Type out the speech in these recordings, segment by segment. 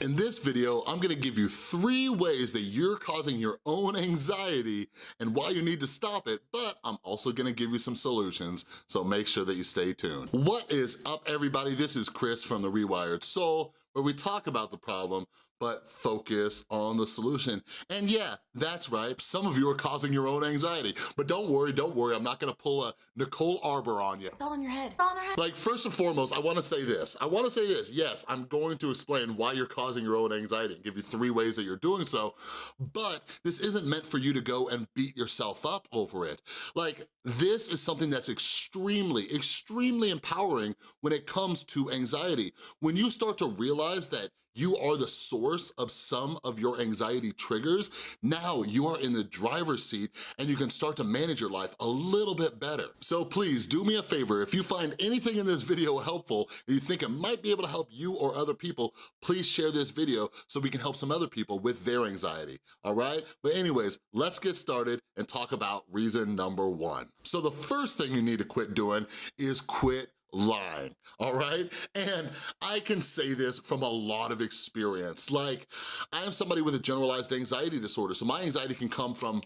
In this video, I'm gonna give you three ways that you're causing your own anxiety and why you need to stop it, but I'm also gonna give you some solutions, so make sure that you stay tuned. What is up, everybody? This is Chris from The Rewired Soul, where we talk about the problem, but focus on the solution. And yeah, that's right, some of you are causing your own anxiety, but don't worry, don't worry, I'm not gonna pull a Nicole Arbour on you. Fall on your head, fall on her head. Like, first and foremost, I wanna say this. I wanna say this, yes, I'm going to explain why you're causing your own anxiety and give you three ways that you're doing so, but this isn't meant for you to go and beat yourself up over it. Like, this is something that's extremely, extremely empowering when it comes to anxiety. When you start to realize that you are the source of some of your anxiety triggers, now you are in the driver's seat and you can start to manage your life a little bit better. So please do me a favor, if you find anything in this video helpful and you think it might be able to help you or other people, please share this video so we can help some other people with their anxiety, all right? But anyways, let's get started and talk about reason number one. So the first thing you need to quit doing is quit lying, all right? And I can say this from a lot of experience. Like, I am somebody with a generalized anxiety disorder, so my anxiety can come from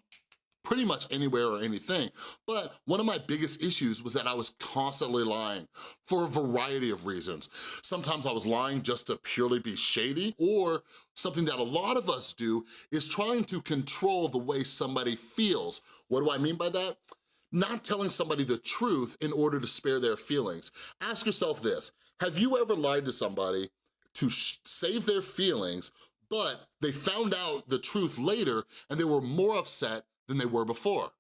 pretty much anywhere or anything. But one of my biggest issues was that I was constantly lying for a variety of reasons. Sometimes I was lying just to purely be shady, or something that a lot of us do is trying to control the way somebody feels. What do I mean by that? Not telling somebody the truth in order to spare their feelings. Ask yourself this, have you ever lied to somebody to save their feelings, but they found out the truth later and they were more upset than they were before?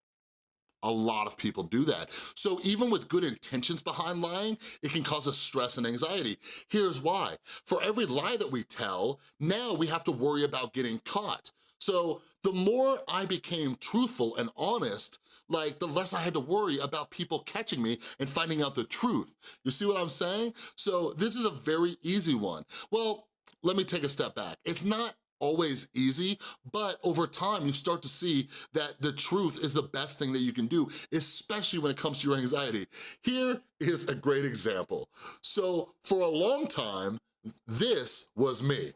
A lot of people do that. So even with good intentions behind lying, it can cause us stress and anxiety. Here's why. For every lie that we tell, now we have to worry about getting caught. So the more I became truthful and honest, like the less I had to worry about people catching me and finding out the truth. You see what I'm saying? So this is a very easy one. Well, let me take a step back. It's not always easy, but over time you start to see that the truth is the best thing that you can do, especially when it comes to your anxiety. Here is a great example. So for a long time, this was me.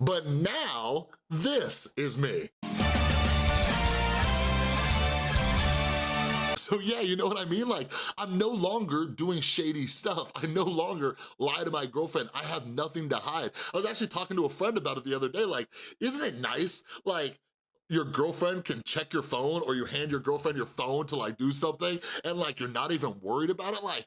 But now, this is me. So yeah, you know what I mean? Like, I'm no longer doing shady stuff. I no longer lie to my girlfriend. I have nothing to hide. I was actually talking to a friend about it the other day, like, isn't it nice? Like, your girlfriend can check your phone or you hand your girlfriend your phone to like do something and like you're not even worried about it. Like,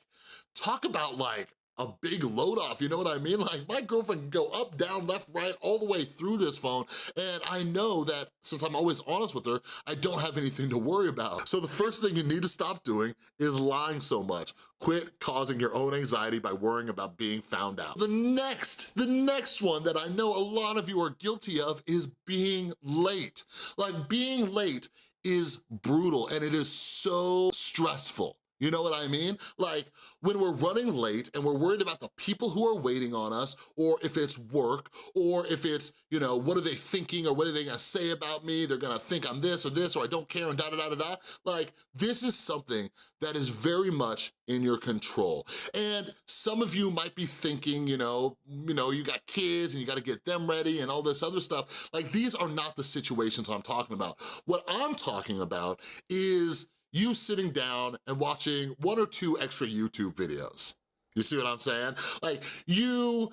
talk about like a big load off, you know what I mean? Like my girlfriend can go up, down, left, right, all the way through this phone, and I know that since I'm always honest with her, I don't have anything to worry about. So the first thing you need to stop doing is lying so much. Quit causing your own anxiety by worrying about being found out. The next, the next one that I know a lot of you are guilty of is being late. Like being late is brutal and it is so stressful. You know what I mean? Like when we're running late and we're worried about the people who are waiting on us or if it's work or if it's, you know, what are they thinking or what are they gonna say about me? They're gonna think I'm this or this or I don't care and da da da da da. Like this is something that is very much in your control. And some of you might be thinking, you know, you know, you got kids and you gotta get them ready and all this other stuff. Like these are not the situations I'm talking about. What I'm talking about is you sitting down and watching one or two extra YouTube videos. You see what I'm saying? Like you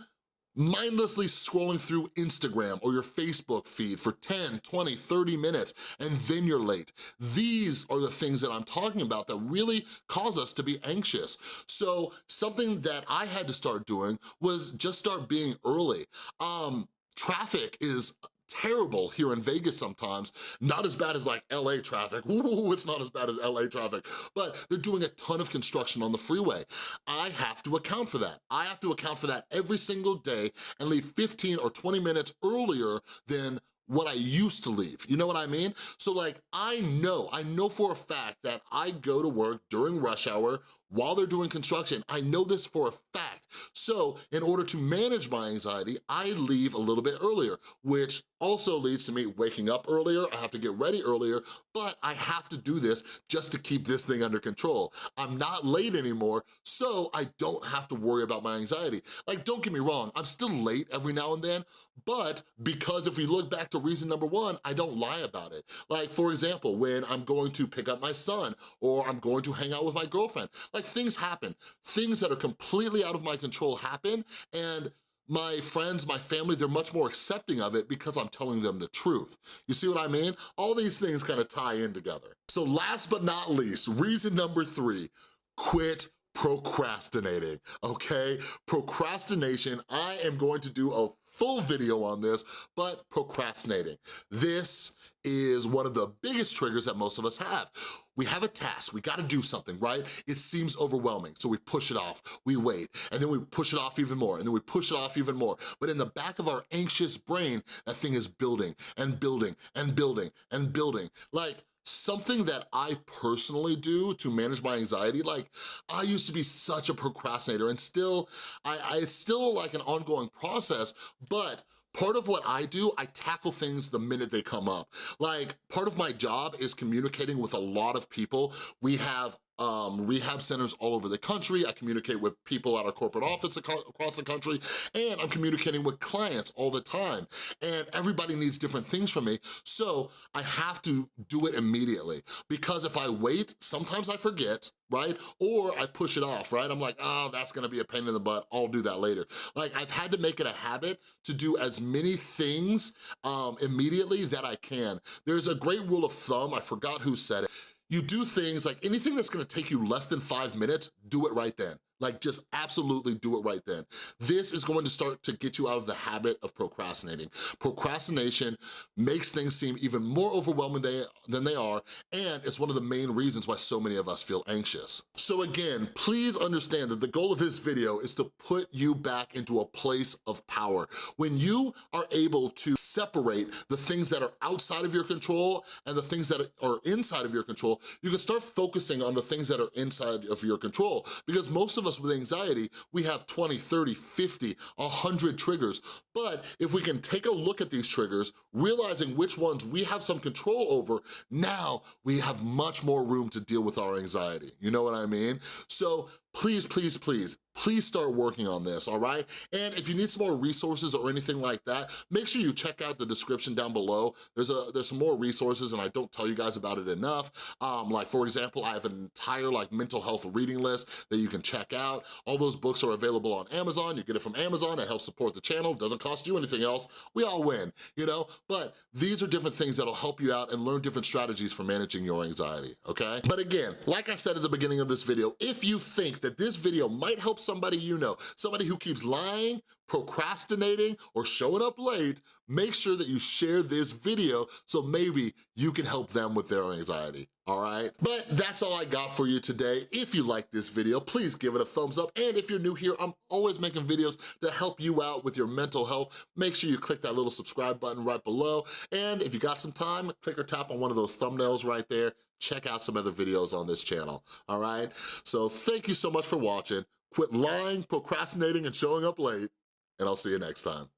mindlessly scrolling through Instagram or your Facebook feed for 10, 20, 30 minutes, and then you're late. These are the things that I'm talking about that really cause us to be anxious. So something that I had to start doing was just start being early. Um, traffic is terrible here in Vegas sometimes. Not as bad as like LA traffic. Ooh, it's not as bad as LA traffic. But they're doing a ton of construction on the freeway. I have to account for that. I have to account for that every single day and leave 15 or 20 minutes earlier than what I used to leave, you know what I mean? So like, I know, I know for a fact that I go to work during rush hour while they're doing construction. I know this for a fact. So in order to manage my anxiety, I leave a little bit earlier, which also leads to me waking up earlier, I have to get ready earlier, but I have to do this just to keep this thing under control. I'm not late anymore, so I don't have to worry about my anxiety. Like, don't get me wrong, I'm still late every now and then, but because if we look back to reason number one, I don't lie about it. Like, for example, when I'm going to pick up my son, or I'm going to hang out with my girlfriend, like things happen. Things that are completely out of my control happen, and my friends, my family, they're much more accepting of it because I'm telling them the truth. You see what I mean? All these things kind of tie in together. So last but not least, reason number three, quit procrastinating, okay? Procrastination, I am going to do a full video on this, but procrastinating. This is one of the biggest triggers that most of us have. We have a task, we gotta do something, right? It seems overwhelming, so we push it off, we wait, and then we push it off even more, and then we push it off even more. But in the back of our anxious brain, that thing is building and building and building and building. Like, something that I personally do to manage my anxiety, like I used to be such a procrastinator and still, I, I it's still like an ongoing process, but Part of what I do, I tackle things the minute they come up. Like, part of my job is communicating with a lot of people. We have um, rehab centers all over the country. I communicate with people at our corporate office across the country, and I'm communicating with clients all the time. And everybody needs different things from me, so I have to do it immediately. Because if I wait, sometimes I forget, right? Or I push it off, right? I'm like, oh, that's gonna be a pain in the butt, I'll do that later. Like, I've had to make it a habit to do as many things um, immediately that I can. There's a great rule of thumb, I forgot who said it, you do things like anything that's gonna take you less than five minutes, do it right then. Like just absolutely do it right then. This is going to start to get you out of the habit of procrastinating. Procrastination makes things seem even more overwhelming than they are, and it's one of the main reasons why so many of us feel anxious. So again, please understand that the goal of this video is to put you back into a place of power. When you are able to separate the things that are outside of your control and the things that are inside of your control, you can start focusing on the things that are inside of your control because most of of us with anxiety, we have 20, 30, 50, 100 triggers. But if we can take a look at these triggers, realizing which ones we have some control over, now we have much more room to deal with our anxiety. You know what I mean? So please, please, please, please start working on this, all right? And if you need some more resources or anything like that, make sure you check out the description down below. There's a there's some more resources and I don't tell you guys about it enough. Um, like for example, I have an entire like mental health reading list that you can check out. All those books are available on Amazon. You get it from Amazon, it helps support the channel, doesn't cost you anything else. We all win, you know? But these are different things that'll help you out and learn different strategies for managing your anxiety, okay? But again, like I said at the beginning of this video, if you think that this video might help somebody you know, somebody who keeps lying, procrastinating, or showing up late, make sure that you share this video so maybe you can help them with their anxiety, all right? But that's all I got for you today. If you like this video, please give it a thumbs up. And if you're new here, I'm always making videos to help you out with your mental health. Make sure you click that little subscribe button right below. And if you got some time, click or tap on one of those thumbnails right there. Check out some other videos on this channel, all right? So thank you so much for watching. Quit lying, procrastinating, and showing up late, and I'll see you next time.